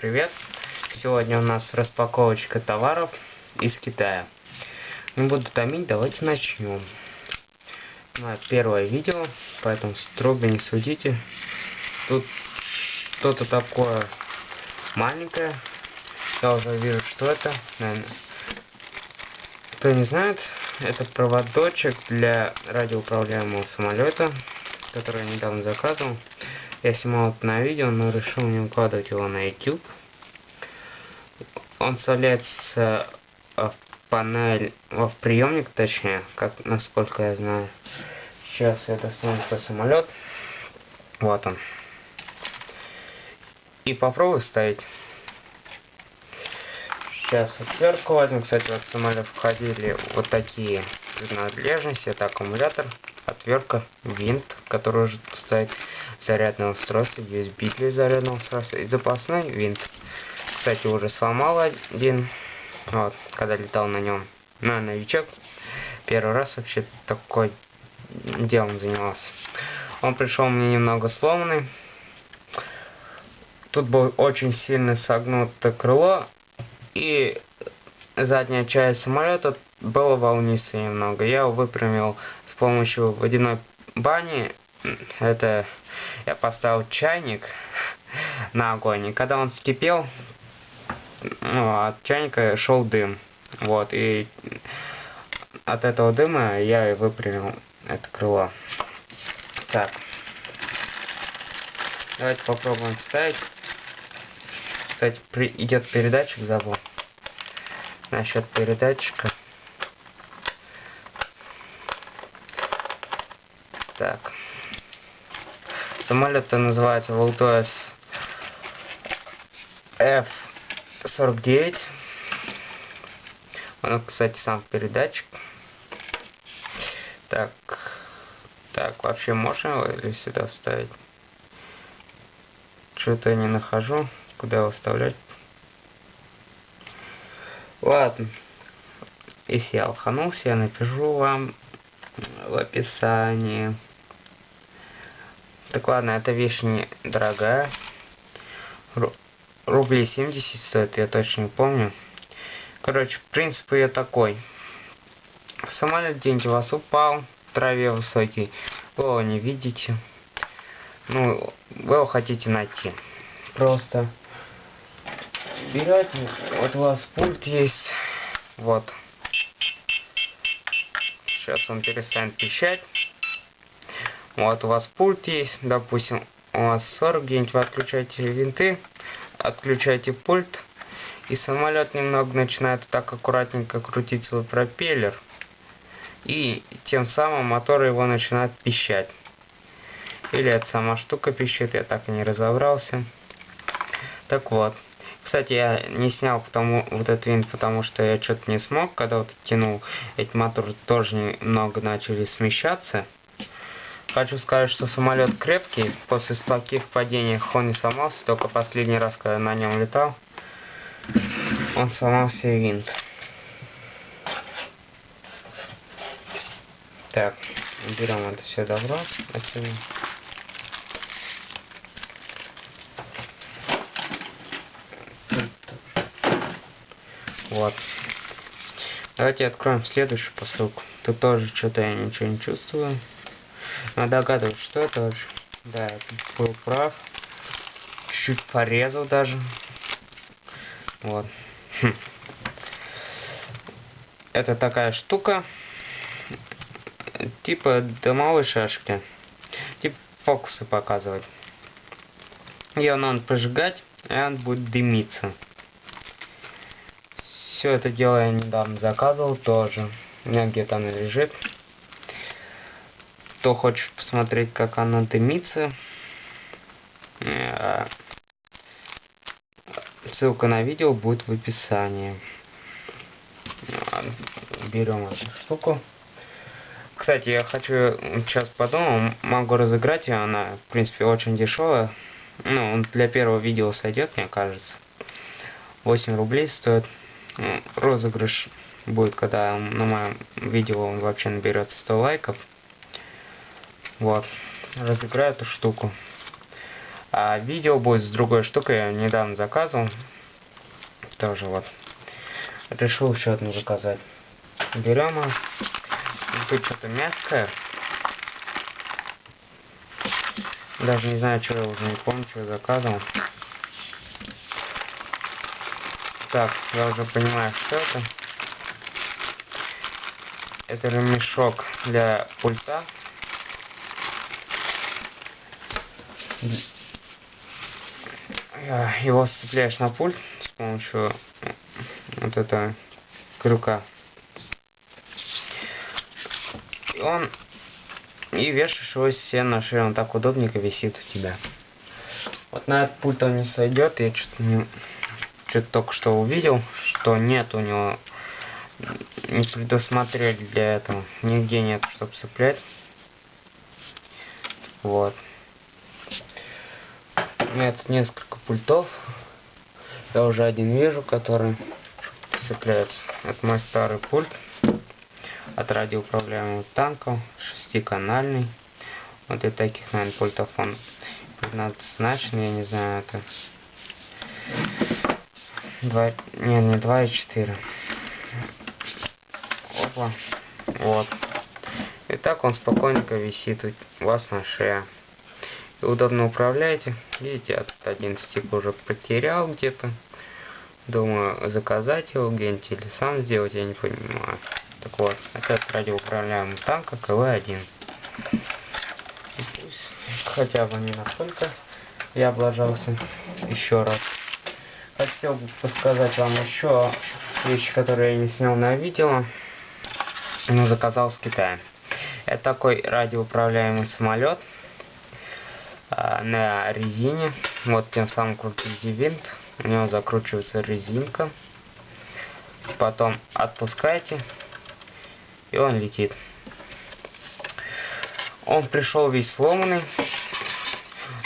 привет! Сегодня у нас распаковочка товаров из Китая. Не буду томить, давайте начнем. Мое первое видео, поэтому строго не судите. Тут что-то такое маленькое. Я уже вижу, что это. Наверное. Кто не знает, это проводочек для радиоуправляемого самолета, который я недавно заказывал. Я снимал это на видео, но решил не укладывать его на YouTube. Он вставляется в панель, в приемник, точнее, как насколько я знаю. Сейчас я достану свой самолет. Вот он. И попробую ставить. Сейчас отвертку возьму. Кстати, в самолет входили вот такие принадлежности. Это аккумулятор, отвертка, винт, который уже стоит зарядное устройство, USB для зарядного устройства и запасной винт. Кстати, уже сломал один, вот, когда летал на нем. На новичок. Первый раз вообще такой делом занимался. Он пришел мне немного сломанный. Тут был очень сильно согнуто крыло. И задняя часть самолета была волнистая немного. Я его выпрямил с помощью водяной бани. Это я поставил чайник на огонь, и когда он вскипел, ну, от чайника шел дым. Вот, и от этого дыма я и выпрямил это крыло. Так. Давайте попробуем вставить. Кстати, при... идет передатчик, забыл. Насчет передатчика. Так. Самолет называется Voltoes F-49. Он, кстати, сам передатчик. Так, так, вообще можно его сюда вставить? Что-то я не нахожу, куда его вставлять. Ладно, если я лоханулся, я напишу вам в описании. Так ладно, эта вещь дорогая. Ру рублей 70 стоит, я точно не помню. Короче, принцип ее такой. Самолет у вас упал, в траве высокий, вы его не видите. Ну, вы его хотите найти. Просто берете, вот у вас пульт есть, вот. Сейчас он перестанет пищать. Вот у вас пульт есть, допустим, у вас 40 где-нибудь, вы отключаете винты, отключаете пульт, и самолет немного начинает так аккуратненько крутить свой пропеллер, и тем самым мотор его начинает пищать. Или это сама штука пищит, я так и не разобрался. Так вот. Кстати, я не снял потому, вот этот винт, потому что я что-то не смог, когда вот тянул, эти моторы тоже немного начали смещаться. Хочу сказать, что самолет крепкий. После таких падений он не сломался. Только последний раз, когда на нем летал, он сломался и винт. Так, берем это все добро. Отсюда. Вот. Давайте откроем следующую посылку. Тут тоже что-то я ничего не чувствую. Догадываюсь, что это вообще. Да, был прав. Чуть-чуть порезал даже. Вот. Хм. Это такая штука. Типа дымовой шашки. Типа фокусы показывать. Ее надо прожигать, и он будет дымиться. Все это дело я недавно заказывал тоже. У меня где-то оно лежит. Кто хочет посмотреть, как оно дымится, э, ссылка на видео будет в описании. Берем эту штуку. Кстати, я хочу сейчас подумал, могу разыграть ее, она, в принципе, очень дешевая. Ну, для первого видео сойдет, мне кажется. 8 рублей стоит. Розыгрыш будет, когда на моем видео он вообще наберется 100 лайков. Вот. Разыграю эту штуку. А видео будет с другой штукой, я недавно заказывал. Тоже вот. Решил еще одну заказать. Берем ее. Тут что-то мягкое. Даже не знаю, что я уже не помню, что я заказывал. Так, я уже понимаю, что это. Это ремешок для пульта. Его сцепляешь на пульт с помощью вот этого крюка. И он и вешаешь его себе на шею, он так удобненько висит у тебя. Вот на этот пульт он не сойдет, я что-то не... что только что увидел, что нет у него, не предусмотрели для этого, нигде нет, чтобы цеплять. Вот. Меня тут несколько пультов, я уже один вижу, который цепляется. Это мой старый пульт от радиоуправляемого танка, шестиканальный. Вот и таких, наверное, пультов он 15-значный, я не знаю, это... 2... Не, не 2 и 4. Опа. Вот. И так он спокойненько висит у вас на шее. Удобно управляете. Видите, тут один стик уже потерял где-то. Думаю, заказать его где-нибудь или сам сделать, я не понимаю. Так вот, это радиоуправляемый танк КВ-1. Хотя бы не настолько я облажался. Еще раз. Хотел бы подсказать вам еще вещи, которые я не снял на видео, но заказал с Китая. Это такой радиоуправляемый самолет на резине. Вот тем самым крутите винт, у него закручивается резинка. Потом отпускаете, и он летит. Он пришел весь сломанный.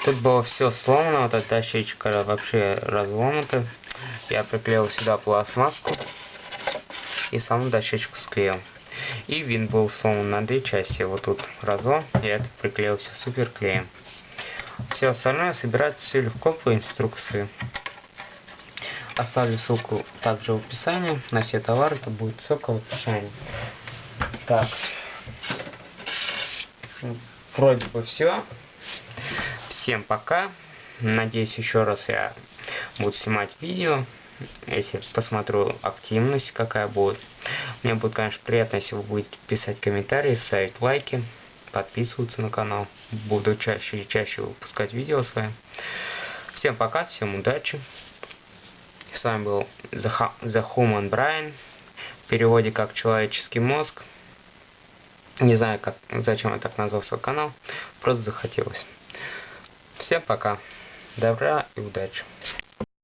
Тут было все сломано, вот эта дощечка вообще разломана. Я приклеил сюда пластмасску и саму дощечку склеил. И винт был сломан на две части. Вот тут разлом, я это приклеил все супер клеем. Все остальное собирается все легко по инструкции. Оставлю ссылку также в описании на все товары, это будет ссылка в описании. Так. Вроде бы все. Всем пока. Надеюсь, еще раз я буду снимать видео. Если посмотрю активность, какая будет. Мне будет, конечно, приятно, если вы будете писать комментарии, ставить лайки, подписываться на канал. Буду чаще и чаще выпускать видео с вами. Всем пока, всем удачи. С вами был The, The Human Brain. В переводе как человеческий мозг. Не знаю, как, зачем я так назвал свой канал. Просто захотелось. Всем пока. Добра и удачи.